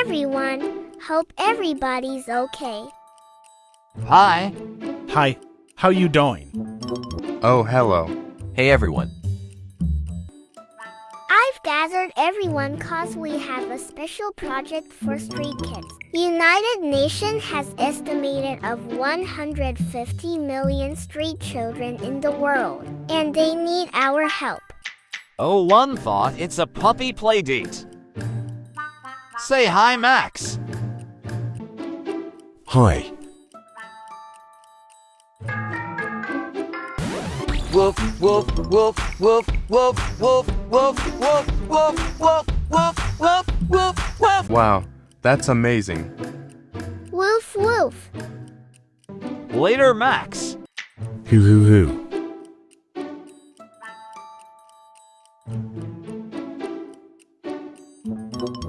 everyone. Hope everybody's okay. Hi. Hi, how you doing? Oh, hello. Hey everyone. I've gathered everyone cause we have a special project for street kids. United Nations has estimated of 150 million street children in the world, and they need our help. Oh, one thought it's a puppy play date. Say hi, Max. Hi. Woof, woof, woof, woof, woof, woof, woof, woof, woof, woof, woof, woof, woof, woof. Wow, that's amazing. Woof woof. Later, Max. Hoo hoo hoo.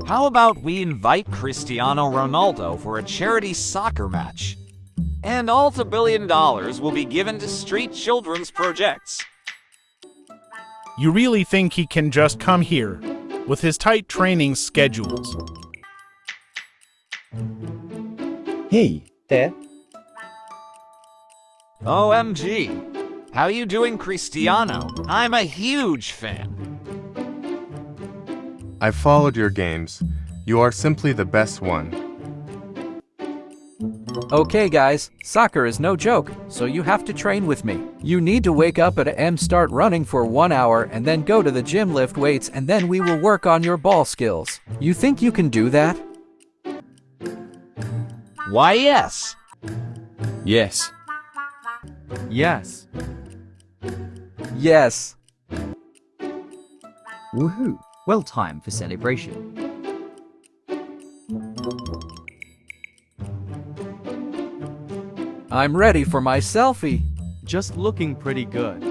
How about we invite Cristiano Ronaldo for a charity soccer match? And all the billion dollars will be given to street children's projects. You really think he can just come here with his tight training schedules? Hey, there. OMG. How you doing, Cristiano? I'm a huge fan. I've followed your games. You are simply the best one. Okay guys, soccer is no joke, so you have to train with me. You need to wake up at M start running for one hour and then go to the gym lift weights and then we will work on your ball skills. You think you can do that? Why, yes. Yes. Yes. Yes. Woohoo. Well timed for celebration. I'm ready for my selfie. Just looking pretty good.